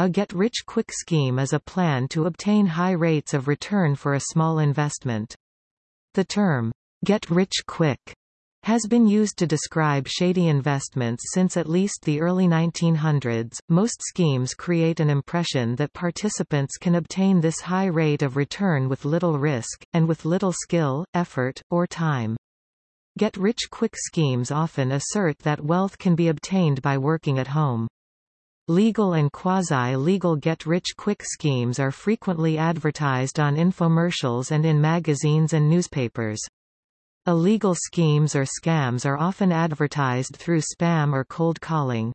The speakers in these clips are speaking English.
A get-rich-quick scheme is a plan to obtain high rates of return for a small investment. The term, get-rich-quick, has been used to describe shady investments since at least the early 1900s. Most schemes create an impression that participants can obtain this high rate of return with little risk, and with little skill, effort, or time. Get-rich-quick schemes often assert that wealth can be obtained by working at home. Legal and quasi-legal get-rich-quick schemes are frequently advertised on infomercials and in magazines and newspapers. Illegal schemes or scams are often advertised through spam or cold calling.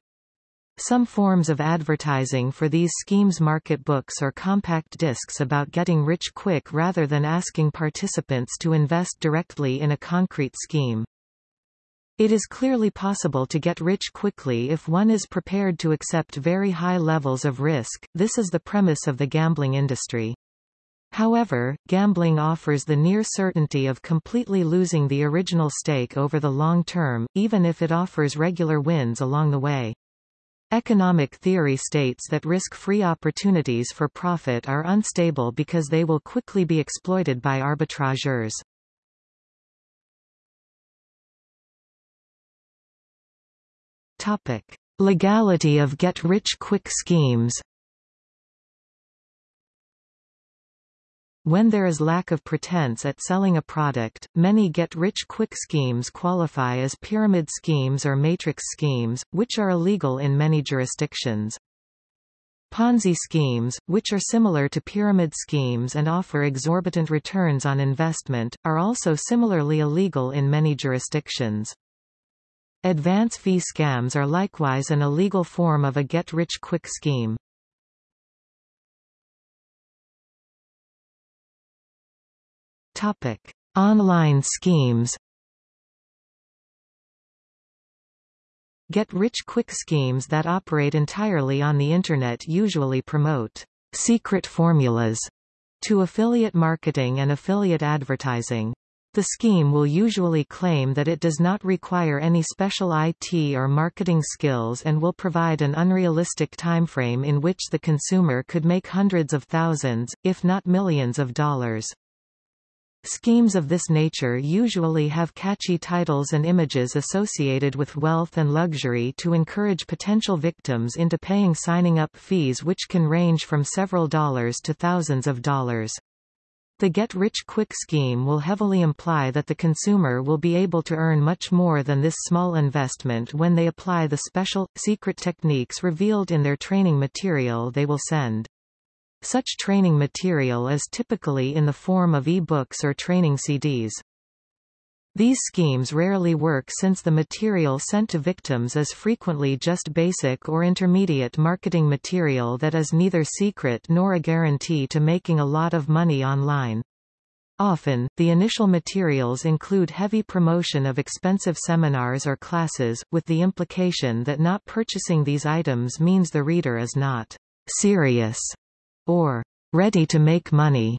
Some forms of advertising for these schemes market books or compact discs about getting rich quick rather than asking participants to invest directly in a concrete scheme. It is clearly possible to get rich quickly if one is prepared to accept very high levels of risk, this is the premise of the gambling industry. However, gambling offers the near certainty of completely losing the original stake over the long term, even if it offers regular wins along the way. Economic theory states that risk-free opportunities for profit are unstable because they will quickly be exploited by arbitrageurs. Topic: Legality of get-rich-quick schemes When there is lack of pretense at selling a product, many get-rich-quick schemes qualify as pyramid schemes or matrix schemes, which are illegal in many jurisdictions. Ponzi schemes, which are similar to pyramid schemes and offer exorbitant returns on investment, are also similarly illegal in many jurisdictions. Advance fee scams are likewise an illegal form of a get-rich-quick scheme. Topic: Online schemes. Get-rich-quick schemes that operate entirely on the Internet usually promote secret formulas to affiliate marketing and affiliate advertising. The scheme will usually claim that it does not require any special IT or marketing skills and will provide an unrealistic timeframe in which the consumer could make hundreds of thousands, if not millions of dollars. Schemes of this nature usually have catchy titles and images associated with wealth and luxury to encourage potential victims into paying signing up fees which can range from several dollars to thousands of dollars. The get-rich-quick scheme will heavily imply that the consumer will be able to earn much more than this small investment when they apply the special, secret techniques revealed in their training material they will send. Such training material is typically in the form of e-books or training CDs. These schemes rarely work since the material sent to victims is frequently just basic or intermediate marketing material that is neither secret nor a guarantee to making a lot of money online. Often, the initial materials include heavy promotion of expensive seminars or classes, with the implication that not purchasing these items means the reader is not serious or ready to make money.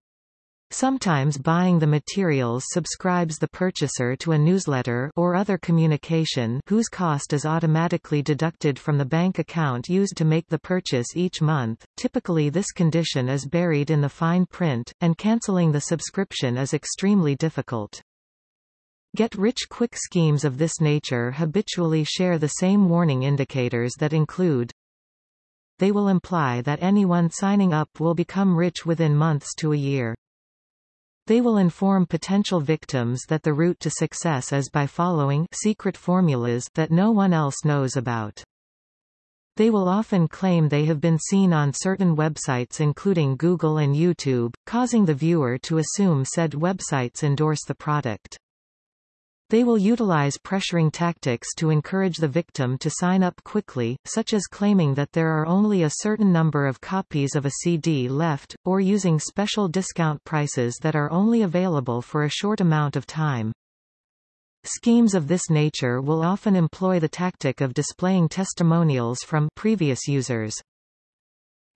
Sometimes buying the materials subscribes the purchaser to a newsletter or other communication whose cost is automatically deducted from the bank account used to make the purchase each month. Typically this condition is buried in the fine print, and cancelling the subscription is extremely difficult. Get-rich-quick schemes of this nature habitually share the same warning indicators that include they will imply that anyone signing up will become rich within months to a year. They will inform potential victims that the route to success is by following secret formulas that no one else knows about. They will often claim they have been seen on certain websites including Google and YouTube, causing the viewer to assume said websites endorse the product. They will utilize pressuring tactics to encourage the victim to sign up quickly, such as claiming that there are only a certain number of copies of a CD left, or using special discount prices that are only available for a short amount of time. Schemes of this nature will often employ the tactic of displaying testimonials from previous users.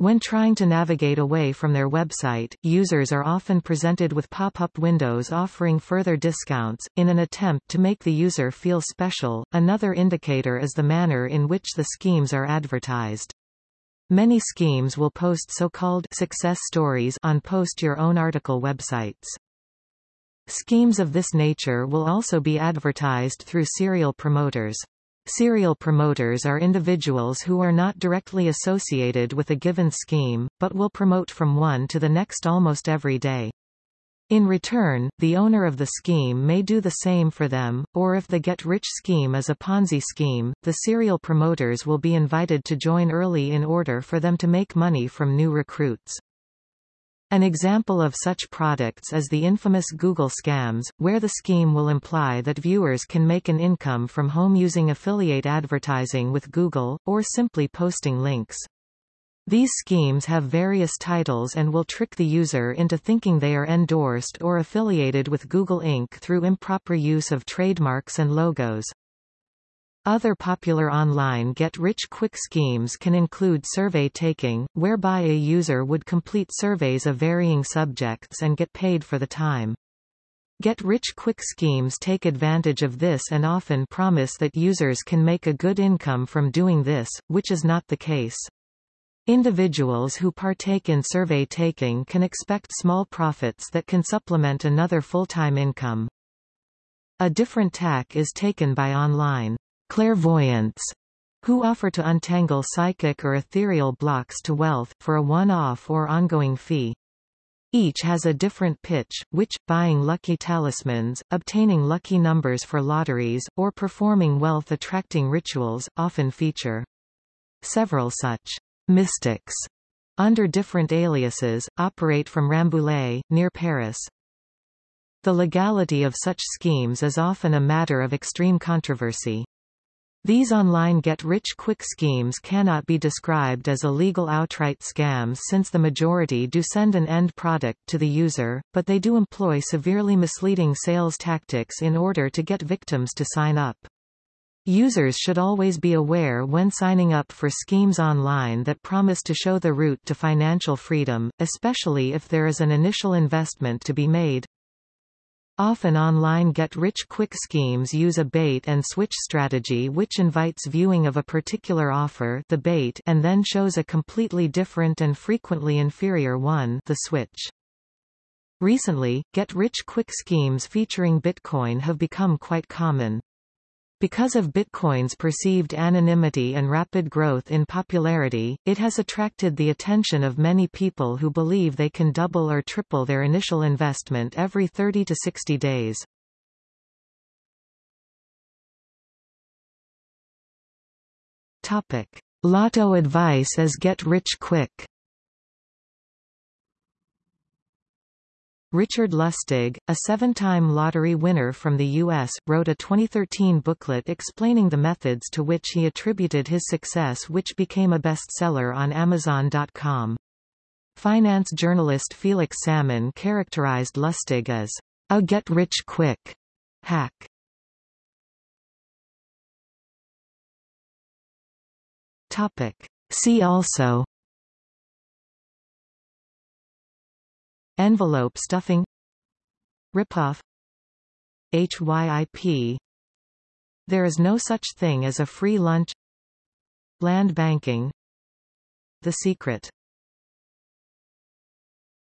When trying to navigate away from their website, users are often presented with pop-up windows offering further discounts, in an attempt to make the user feel special. Another indicator is the manner in which the schemes are advertised. Many schemes will post so-called success stories on post your own article websites. Schemes of this nature will also be advertised through serial promoters. Serial promoters are individuals who are not directly associated with a given scheme, but will promote from one to the next almost every day. In return, the owner of the scheme may do the same for them, or if the get-rich scheme is a Ponzi scheme, the serial promoters will be invited to join early in order for them to make money from new recruits. An example of such products is the infamous Google scams, where the scheme will imply that viewers can make an income from home using affiliate advertising with Google, or simply posting links. These schemes have various titles and will trick the user into thinking they are endorsed or affiliated with Google Inc. through improper use of trademarks and logos. Other popular online get-rich-quick schemes can include survey taking, whereby a user would complete surveys of varying subjects and get paid for the time. Get-rich-quick schemes take advantage of this and often promise that users can make a good income from doing this, which is not the case. Individuals who partake in survey taking can expect small profits that can supplement another full-time income. A different tack is taken by online clairvoyants who offer to untangle psychic or ethereal blocks to wealth, for a one-off or ongoing fee. Each has a different pitch, which, buying lucky talismans, obtaining lucky numbers for lotteries, or performing wealth-attracting rituals, often feature. Several such mystics, under different aliases, operate from Rambouillet, near Paris. The legality of such schemes is often a matter of extreme controversy. These online get-rich-quick schemes cannot be described as illegal outright scams since the majority do send an end product to the user, but they do employ severely misleading sales tactics in order to get victims to sign up. Users should always be aware when signing up for schemes online that promise to show the route to financial freedom, especially if there is an initial investment to be made. Often online get-rich-quick schemes use a bait-and-switch strategy which invites viewing of a particular offer the bait and then shows a completely different and frequently inferior one the switch. Recently, get-rich-quick schemes featuring Bitcoin have become quite common. Because of Bitcoin's perceived anonymity and rapid growth in popularity, it has attracted the attention of many people who believe they can double or triple their initial investment every 30 to 60 days. Topic. Lotto advice as get rich quick Richard Lustig, a seven-time lottery winner from the U.S., wrote a 2013 booklet explaining the methods to which he attributed his success which became a bestseller on Amazon.com. Finance journalist Felix Salmon characterized Lustig as a get-rich-quick hack. Topic. See also Envelope stuffing Ripoff HYIP There is no such thing as a free lunch. Land banking. The secret